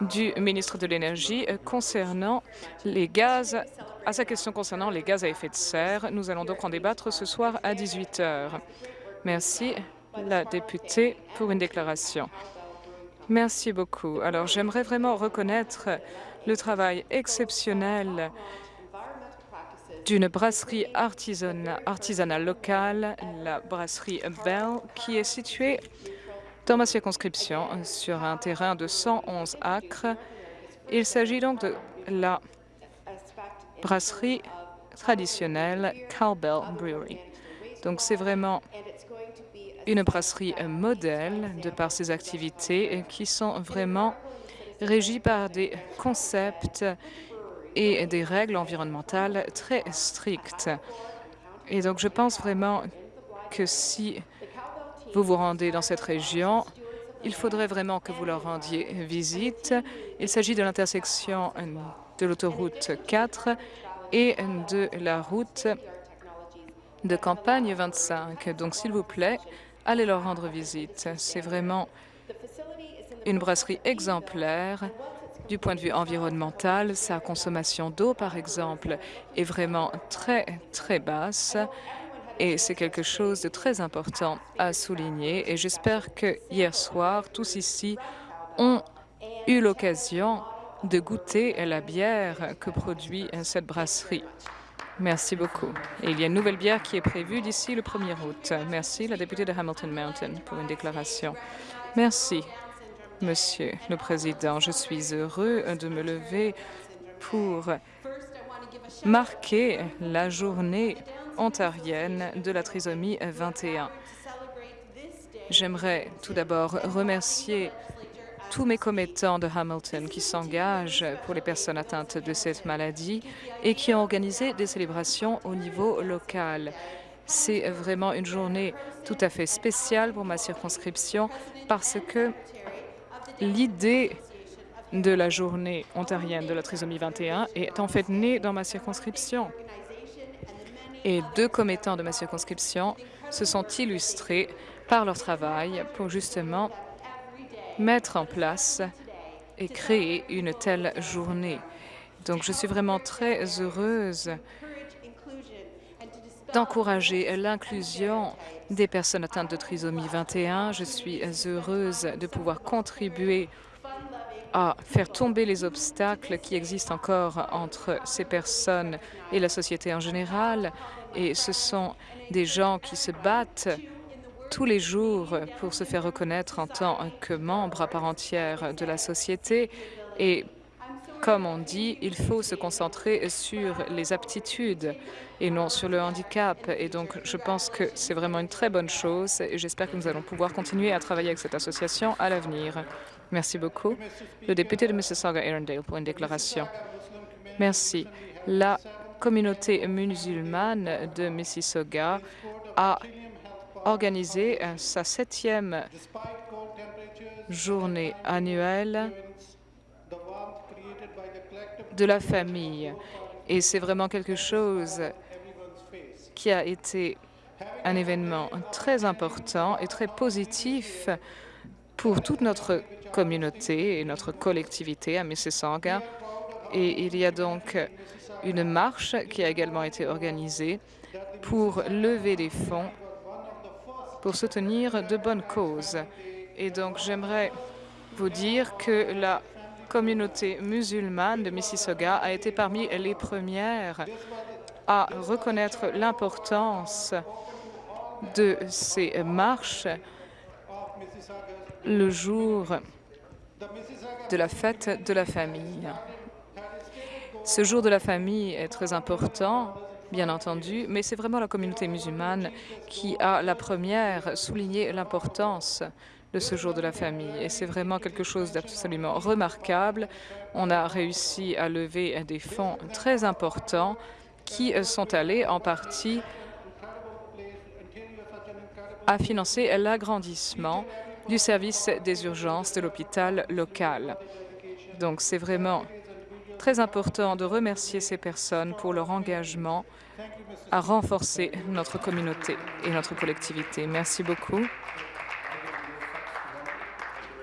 du ministre de l'Énergie concernant les gaz, à sa question concernant les gaz à effet de serre. Nous allons donc en débattre ce soir à 18 heures. Merci, la députée, pour une déclaration. Merci beaucoup. Alors, j'aimerais vraiment reconnaître le travail exceptionnel d'une brasserie artisanale locale, la brasserie Bell, qui est située dans ma circonscription sur un terrain de 111 acres. Il s'agit donc de la brasserie traditionnelle Cowbell Brewery. Donc c'est vraiment une brasserie modèle de par ses activités qui sont vraiment régies par des concepts et des règles environnementales très strictes. Et donc je pense vraiment que si vous vous rendez dans cette région, il faudrait vraiment que vous leur rendiez visite. Il s'agit de l'intersection de l'autoroute 4 et de la route de campagne 25. Donc, s'il vous plaît, allez leur rendre visite. C'est vraiment une brasserie exemplaire du point de vue environnemental. Sa consommation d'eau, par exemple, est vraiment très, très basse. Et c'est quelque chose de très important à souligner. Et j'espère que hier soir, tous ici ont eu l'occasion de goûter la bière que produit cette brasserie. Merci beaucoup. Et il y a une nouvelle bière qui est prévue d'ici le 1er août. Merci, la députée de Hamilton Mountain, pour une déclaration. Merci, Monsieur le Président. Je suis heureux de me lever pour marquer la journée ontarienne de la trisomie 21. J'aimerais tout d'abord remercier tous mes commettants de Hamilton qui s'engagent pour les personnes atteintes de cette maladie et qui ont organisé des célébrations au niveau local. C'est vraiment une journée tout à fait spéciale pour ma circonscription parce que l'idée de la journée ontarienne de la trisomie 21 est en fait née dans ma circonscription et deux commettants de ma circonscription se sont illustrés par leur travail pour justement mettre en place et créer une telle journée. Donc, je suis vraiment très heureuse d'encourager l'inclusion des personnes atteintes de trisomie 21. Je suis heureuse de pouvoir contribuer à faire tomber les obstacles qui existent encore entre ces personnes et la société en général. Et ce sont des gens qui se battent tous les jours pour se faire reconnaître en tant que membres à part entière de la société. Et comme on dit, il faut se concentrer sur les aptitudes et non sur le handicap. Et donc, je pense que c'est vraiment une très bonne chose et j'espère que nous allons pouvoir continuer à travailler avec cette association à l'avenir. Merci beaucoup. Le député de Mississauga-Arundel pour une déclaration. Merci. La communauté musulmane de Mississauga a organisé sa septième journée annuelle de la famille. Et c'est vraiment quelque chose qui a été un événement très important et très positif pour toute notre communauté et notre collectivité à Mississauga. Et il y a donc une marche qui a également été organisée pour lever des fonds pour soutenir de bonnes causes. Et donc, j'aimerais vous dire que la communauté musulmane de Mississauga a été parmi les premières à reconnaître l'importance de ces marches le jour de la fête de la famille. Ce jour de la famille est très important, bien entendu, mais c'est vraiment la communauté musulmane qui a la première souligné l'importance de ce jour de la famille. Et c'est vraiment quelque chose d'absolument remarquable. On a réussi à lever des fonds très importants qui sont allés en partie à financer l'agrandissement du service des urgences de l'hôpital local. Donc, c'est vraiment très important de remercier ces personnes pour leur engagement à renforcer notre communauté et notre collectivité. Merci beaucoup.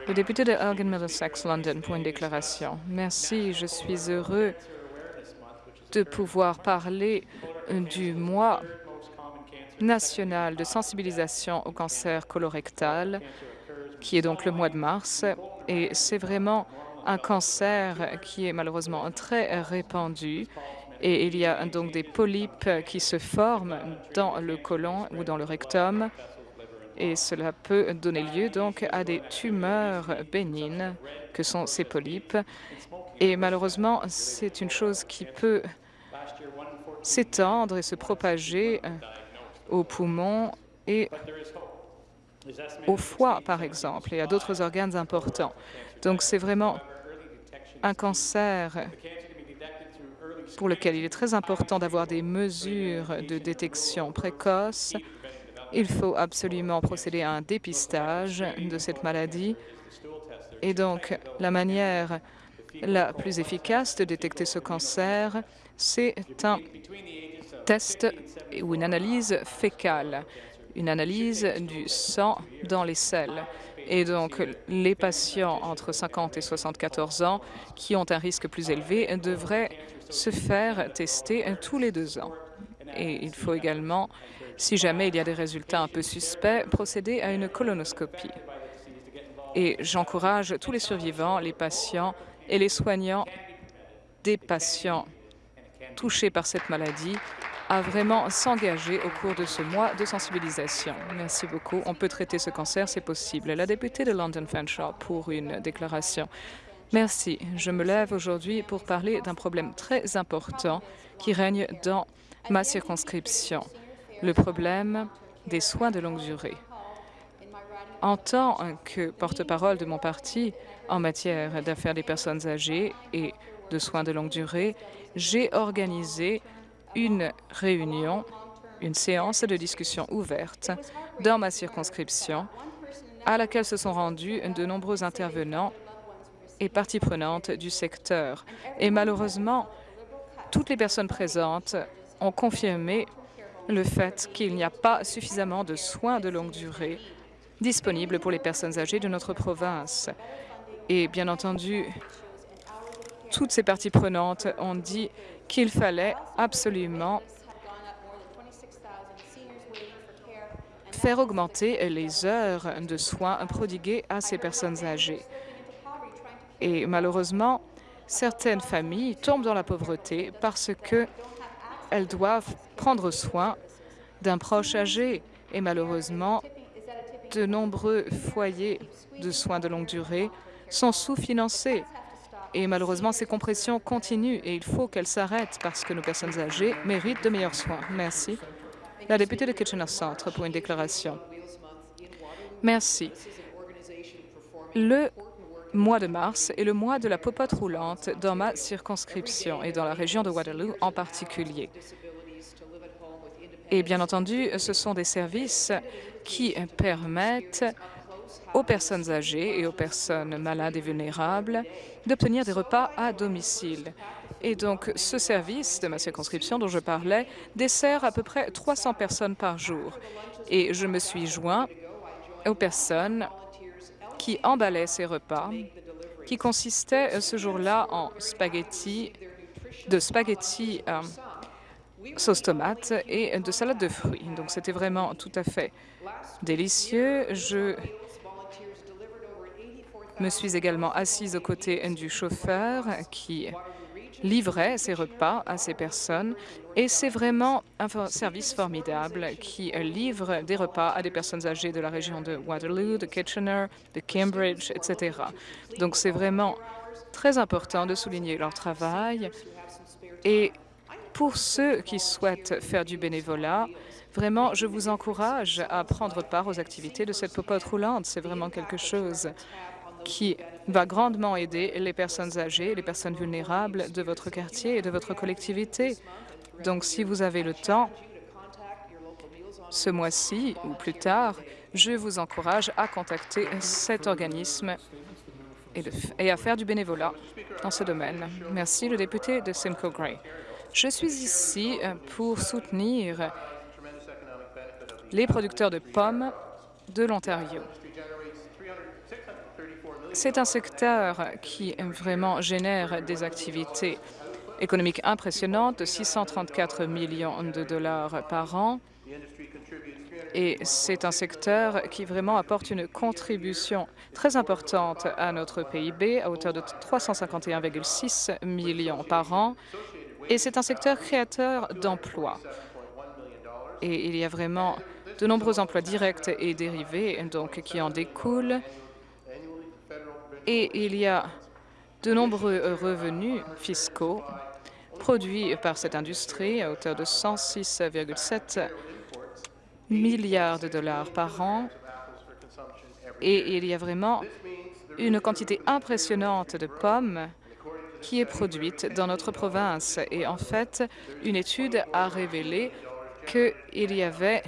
Le député de Elgin Middlesex London pour une déclaration. Merci, je suis heureux de pouvoir parler du mois national de sensibilisation au cancer colorectal, qui est donc le mois de mars. Et c'est vraiment un cancer qui est malheureusement très répandu. Et il y a donc des polypes qui se forment dans le côlon ou dans le rectum. Et cela peut donner lieu donc à des tumeurs bénignes que sont ces polypes. Et malheureusement, c'est une chose qui peut s'étendre et se propager aux poumons et au foie, par exemple, et à d'autres organes importants. Donc, c'est vraiment un cancer pour lequel il est très important d'avoir des mesures de détection précoce. Il faut absolument procéder à un dépistage de cette maladie. Et donc, la manière la plus efficace de détecter ce cancer, c'est un test ou une analyse fécale, une analyse du sang dans les selles. Et donc, les patients entre 50 et 74 ans qui ont un risque plus élevé devraient se faire tester tous les deux ans. Et il faut également, si jamais il y a des résultats un peu suspects, procéder à une colonoscopie. Et j'encourage tous les survivants, les patients et les soignants des patients touchés par cette maladie à vraiment s'engager au cours de ce mois de sensibilisation. Merci beaucoup. On peut traiter ce cancer, c'est possible. La députée de London Fanshawe pour une déclaration. Merci. Je me lève aujourd'hui pour parler d'un problème très important qui règne dans ma circonscription, le problème des soins de longue durée. En tant que porte-parole de mon parti en matière d'affaires des personnes âgées et de soins de longue durée, j'ai organisé une réunion, une séance de discussion ouverte dans ma circonscription à laquelle se sont rendus de nombreux intervenants et parties prenantes du secteur. Et malheureusement, toutes les personnes présentes ont confirmé le fait qu'il n'y a pas suffisamment de soins de longue durée disponibles pour les personnes âgées de notre province. Et bien entendu, toutes ces parties prenantes ont dit qu'il fallait absolument faire augmenter les heures de soins prodiguées à ces personnes âgées. Et malheureusement, certaines familles tombent dans la pauvreté parce qu'elles doivent prendre soin d'un proche âgé. Et malheureusement, de nombreux foyers de soins de longue durée sont sous-financés. Et malheureusement, ces compressions continuent et il faut qu'elles s'arrêtent parce que nos personnes âgées méritent de meilleurs soins. Merci. La députée de Kitchener Centre pour une déclaration. Merci. Le mois de mars est le mois de la popote roulante dans ma circonscription et dans la région de Waterloo en particulier. Et bien entendu, ce sont des services qui permettent aux personnes âgées et aux personnes malades et vulnérables d'obtenir des repas à domicile. Et donc, ce service de ma circonscription dont je parlais dessert à peu près 300 personnes par jour. Et je me suis joint aux personnes qui emballaient ces repas, qui consistaient ce jour-là en spaghettis, de spaghettis euh, sauce tomate et de salade de fruits. Donc, c'était vraiment tout à fait délicieux. Je me suis également assise aux côtés du chauffeur qui livrait ses repas à ces personnes. Et c'est vraiment un service formidable qui livre des repas à des personnes âgées de la région de Waterloo, de Kitchener, de Cambridge, etc. Donc c'est vraiment très important de souligner leur travail. Et pour ceux qui souhaitent faire du bénévolat, vraiment, je vous encourage à prendre part aux activités de cette popote roulante. C'est vraiment quelque chose qui va grandement aider les personnes âgées, les personnes vulnérables de votre quartier et de votre collectivité. Donc, si vous avez le temps, ce mois-ci ou plus tard, je vous encourage à contacter cet organisme et, à faire du bénévolat dans ce domaine. Merci, le député de Simcoe Gray. Je suis ici pour soutenir les producteurs de pommes de l'Ontario. C'est un secteur qui vraiment génère des activités économiques impressionnantes de 634 millions de dollars par an. Et c'est un secteur qui vraiment apporte une contribution très importante à notre PIB à hauteur de 351,6 millions par an. Et c'est un secteur créateur d'emplois. Et il y a vraiment de nombreux emplois directs et dérivés donc, qui en découlent. Et il y a de nombreux revenus fiscaux produits par cette industrie à hauteur de 106,7 milliards de dollars par an. Et il y a vraiment une quantité impressionnante de pommes qui est produite dans notre province. Et en fait, une étude a révélé qu'il y avait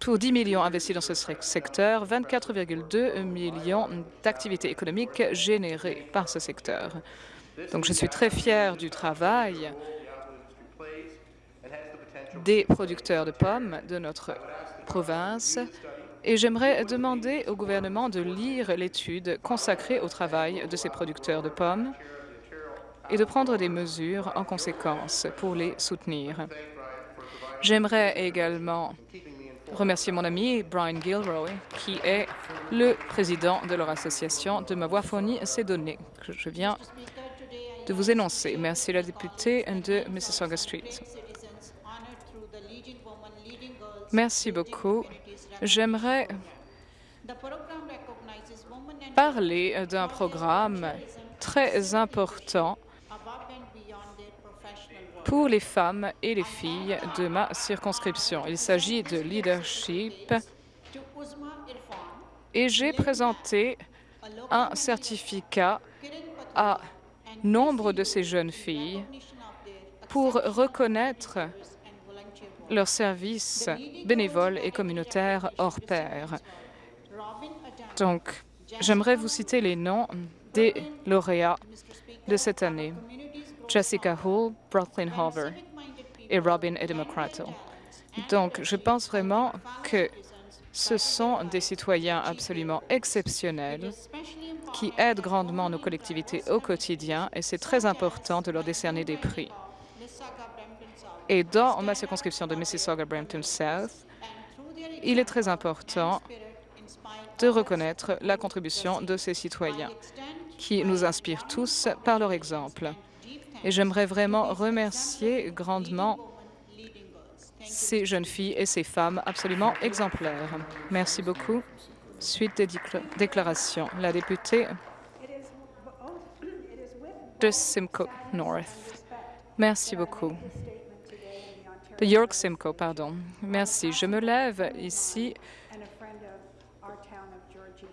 pour 10 millions investis dans ce secteur, 24,2 millions d'activités économiques générées par ce secteur. Donc, je suis très fière du travail des producteurs de pommes de notre province et j'aimerais demander au gouvernement de lire l'étude consacrée au travail de ces producteurs de pommes et de prendre des mesures en conséquence pour les soutenir. J'aimerais également remercier mon ami Brian Gilroy, qui est le président de leur association, de m'avoir fourni ces données que je viens de vous énoncer. Merci la députée de Mississauga Street. Merci beaucoup. J'aimerais parler d'un programme très important pour les femmes et les filles de ma circonscription. Il s'agit de leadership et j'ai présenté un certificat à nombre de ces jeunes filles pour reconnaître leurs services bénévoles et communautaires hors pair. Donc, j'aimerais vous citer les noms des lauréats de cette année. Jessica Hull, Brooklyn Hover et Robin Edemocrato. Donc, je pense vraiment que ce sont des citoyens absolument exceptionnels qui aident grandement nos collectivités au quotidien et c'est très important de leur décerner des prix. Et dans ma circonscription de Mississauga-Brampton South, il est très important de reconnaître la contribution de ces citoyens qui nous inspirent tous par leur exemple. Et j'aimerais vraiment remercier grandement ces jeunes filles et ces femmes absolument exemplaires. Merci beaucoup. Suite des déclarations. La députée de Simcoe North. Merci beaucoup de York Simcoe, pardon. Merci. Je me lève ici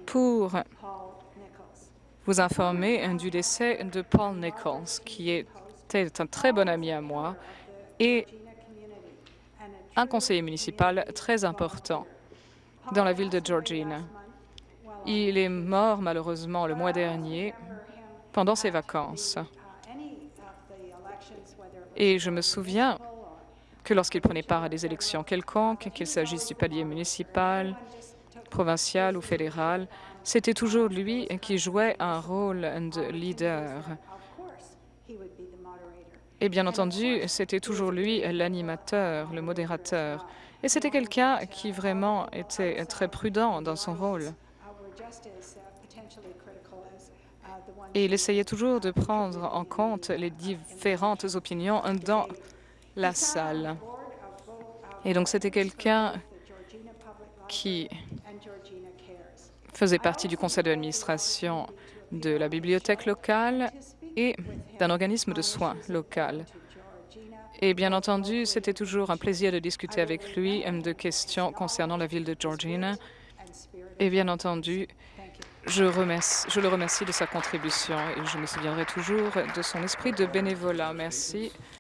pour vous informer du décès de Paul Nichols, qui était un très bon ami à moi et un conseiller municipal très important dans la ville de Georgina. Il est mort malheureusement le mois dernier pendant ses vacances. Et je me souviens que lorsqu'il prenait part à des élections quelconques, qu'il s'agisse du palier municipal, provincial ou fédéral, c'était toujours lui qui jouait un rôle de leader. Et bien entendu, c'était toujours lui l'animateur, le modérateur. Et c'était quelqu'un qui vraiment était très prudent dans son rôle. Et il essayait toujours de prendre en compte les différentes opinions dans la salle. Et donc, c'était quelqu'un qui faisait partie du conseil d'administration de la bibliothèque locale et d'un organisme de soins local. Et bien entendu, c'était toujours un plaisir de discuter avec lui de questions concernant la ville de Georgina. Et bien entendu, je, le remercie de sa contribution et je me souviendrai toujours de son esprit de bénévolat. Merci.